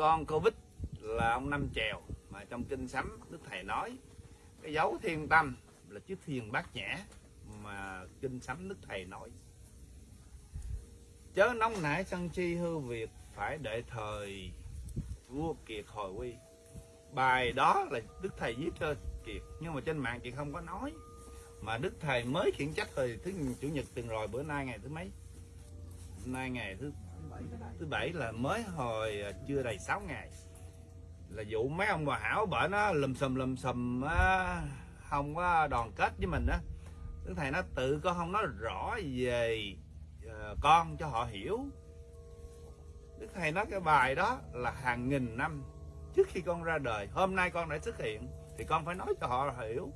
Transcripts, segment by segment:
con covid là ông năm chèo, mà trong kinh sấm đức thầy nói, cái dấu thiên tâm là chiếc thiền bát nhã mà kinh sấm đức thầy nói. Chớ nóng nảy sân chi hư việc phải đợi thời vua kiệt hồi quy. Bài đó là đức thầy viết cho kiệt, nhưng mà trên mạng kiệt không có nói. Mà đức thầy mới khiển trách thời thứ chủ nhật tuần rồi, bữa nay ngày thứ mấy? Nay ngày thứ thứ bảy là mới hồi à, chưa đầy 6 ngày. Là vụ mấy ông bà hảo bởi nó lùm xùm lùm xùm á, không có đoàn kết với mình á. Đức thầy nó tự con không nói rõ về à, con cho họ hiểu. Đức thầy nói cái bài đó là hàng nghìn năm trước khi con ra đời. Hôm nay con đã xuất hiện thì con phải nói cho họ hiểu.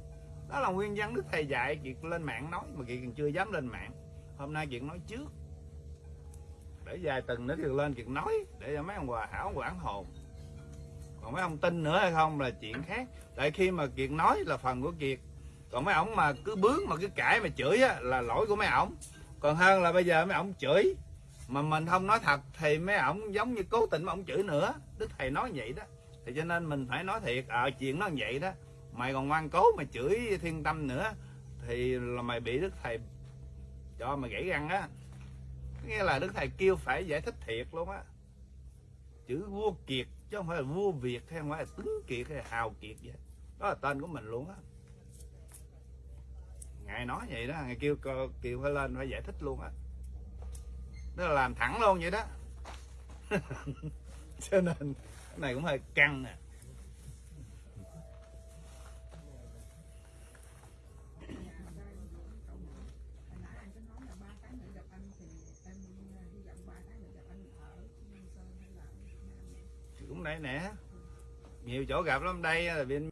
Đó là nguyên văn đức thầy dạy kiệt lên mạng nói mà kiệt còn chưa dám lên mạng. Hôm nay kiệt nói trước để vài tuần nữa thì lên chuyện nói, để cho mấy ông hòa hảo quản hồn. Còn mấy ông tin nữa hay không là chuyện khác. Tại khi mà kiệt nói là phần của kiệt, còn mấy ổng mà cứ bướng mà cứ cãi mà chửi á, là lỗi của mấy ổng. Còn hơn là bây giờ mấy ổng chửi, mà mình không nói thật thì mấy ổng giống như cố tình mà ổng chửi nữa. Đức thầy nói vậy đó. Thì cho nên mình phải nói thiệt ờ chuyện nó vậy đó. Mày còn ngoan cố mà chửi thiên tâm nữa, thì là mày bị đức thầy cho mày gãy răng á nghĩa là đức thầy kêu phải giải thích thiệt luôn á. Chữ vua kiệt chứ không phải là vua việt hay không phải là tướng kiệt hay là hào kiệt vậy đó là tên của mình luôn á. Ngài nói vậy đó, ngài kêu kêu phải lên phải giải thích luôn á. Đó là làm thẳng luôn vậy đó. Cho nên cái này cũng hơi căng nè. à nãy anh có nói là ba tháng nữa gặp anh thì em ờ, hy vọng ba tháng nữa gặp anh ở Nhân Sơn hay là ở Việt Nam. cũng nãy nè. Nhiều chỗ gặp lắm. Đây là bên